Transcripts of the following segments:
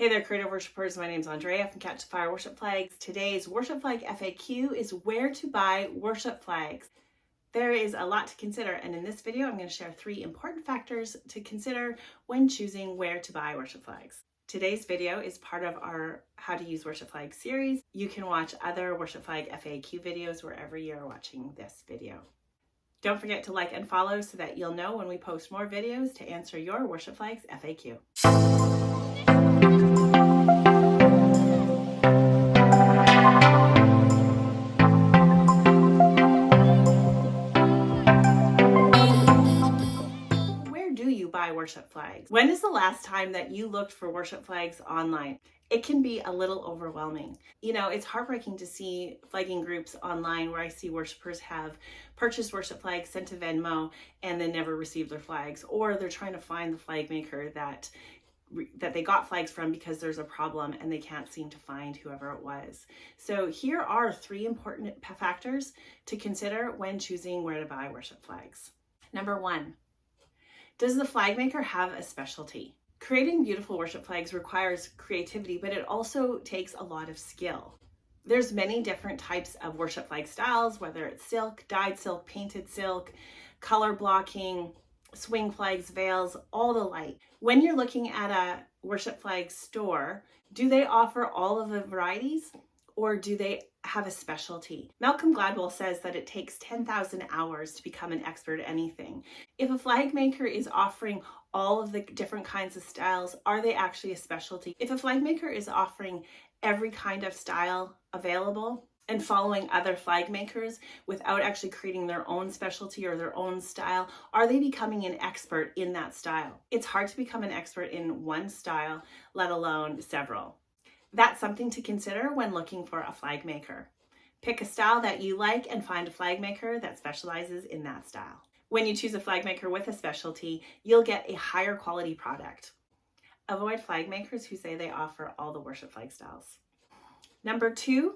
Hey there, creative worshipers. My name is Andrea from Catch the Fire Worship Flags. Today's worship flag FAQ is where to buy worship flags. There is a lot to consider, and in this video, I'm going to share three important factors to consider when choosing where to buy worship flags. Today's video is part of our How to Use Worship Flag series. You can watch other worship flag FAQ videos wherever you're watching this video. Don't forget to like and follow so that you'll know when we post more videos to answer your worship flags FAQ. Worship flags. When is the last time that you looked for worship flags online? It can be a little overwhelming. You know, it's heartbreaking to see flagging groups online where I see worshipers have purchased worship flags, sent to Venmo, and then never received their flags, or they're trying to find the flag maker that that they got flags from because there's a problem and they can't seem to find whoever it was. So here are three important factors to consider when choosing where to buy worship flags. Number one, does the flag maker have a specialty? Creating beautiful worship flags requires creativity, but it also takes a lot of skill. There's many different types of worship flag styles, whether it's silk, dyed silk, painted silk, color blocking, swing flags, veils, all the like. When you're looking at a worship flag store, do they offer all of the varieties or do they have a specialty. Malcolm Gladwell says that it takes 10,000 hours to become an expert at anything. If a flag maker is offering all of the different kinds of styles, are they actually a specialty? If a flag maker is offering every kind of style available and following other flag makers without actually creating their own specialty or their own style, are they becoming an expert in that style? It's hard to become an expert in one style, let alone several. That's something to consider when looking for a flag maker. Pick a style that you like and find a flag maker that specializes in that style. When you choose a flag maker with a specialty, you'll get a higher quality product. Avoid flag makers who say they offer all the worship flag styles. Number two,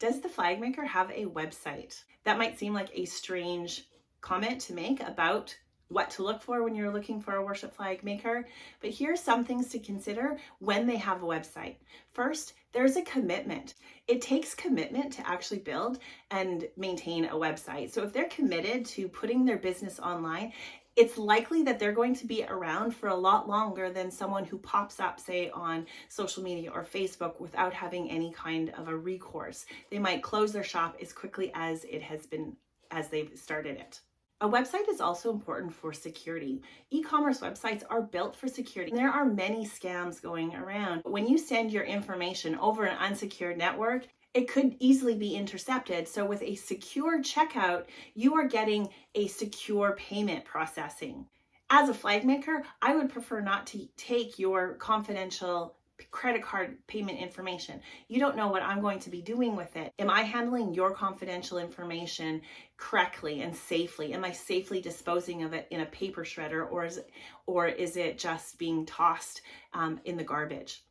does the flag maker have a website? That might seem like a strange comment to make about what to look for when you're looking for a worship flag maker, but here's some things to consider when they have a website. First, there's a commitment. It takes commitment to actually build and maintain a website. So if they're committed to putting their business online, it's likely that they're going to be around for a lot longer than someone who pops up, say, on social media or Facebook without having any kind of a recourse. They might close their shop as quickly as it has been, as they've started it. A website is also important for security. E-commerce websites are built for security. There are many scams going around. When you send your information over an unsecured network, it could easily be intercepted. So with a secure checkout, you are getting a secure payment processing. As a flag maker, I would prefer not to take your confidential credit card payment information. You don't know what I'm going to be doing with it. Am I handling your confidential information correctly and safely? Am I safely disposing of it in a paper shredder or is, it, or is it just being tossed um, in the garbage?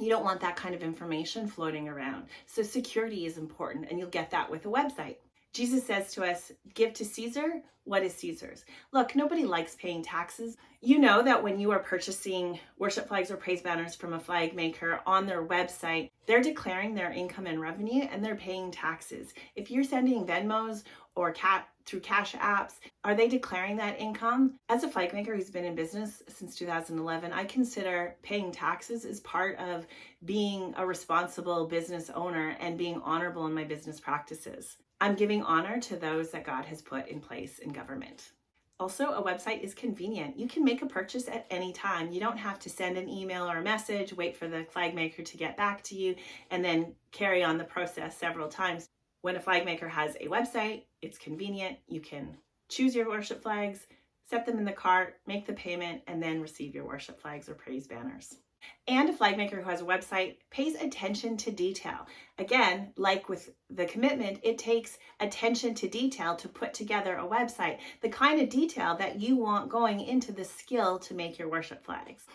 You don't want that kind of information floating around. So security is important and you'll get that with a website. Jesus says to us, give to Caesar what is Caesar's. Look, nobody likes paying taxes. You know that when you are purchasing worship flags or praise banners from a flag maker on their website, they're declaring their income and revenue and they're paying taxes. If you're sending Venmos or cat through cash apps, are they declaring that income? As a flag maker who's been in business since 2011, I consider paying taxes as part of being a responsible business owner and being honorable in my business practices. I'm giving honor to those that God has put in place in government. Also, a website is convenient. You can make a purchase at any time. You don't have to send an email or a message, wait for the flag maker to get back to you, and then carry on the process several times. When a flag maker has a website, it's convenient. You can choose your worship flags, set them in the cart, make the payment, and then receive your worship flags or praise banners. And a flag maker who has a website pays attention to detail. Again, like with the commitment, it takes attention to detail to put together a website, the kind of detail that you want going into the skill to make your worship flags.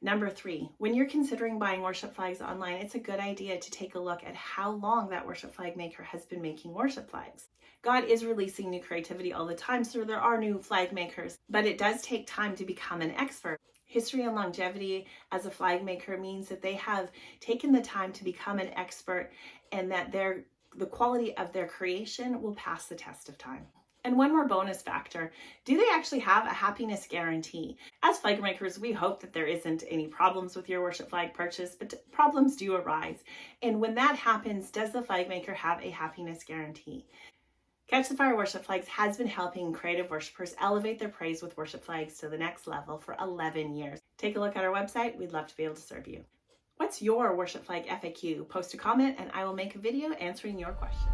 Number three, when you're considering buying worship flags online, it's a good idea to take a look at how long that worship flag maker has been making worship flags. God is releasing new creativity all the time, so there are new flag makers, but it does take time to become an expert. History and longevity as a flag maker means that they have taken the time to become an expert and that their the quality of their creation will pass the test of time. And one more bonus factor, do they actually have a happiness guarantee? As flag makers, we hope that there isn't any problems with your worship flag purchase, but problems do arise. And when that happens, does the flag maker have a happiness guarantee? Catch the Fire Worship Flags has been helping creative worshipers elevate their praise with worship flags to the next level for 11 years. Take a look at our website. We'd love to be able to serve you. What's your worship flag FAQ? Post a comment and I will make a video answering your question.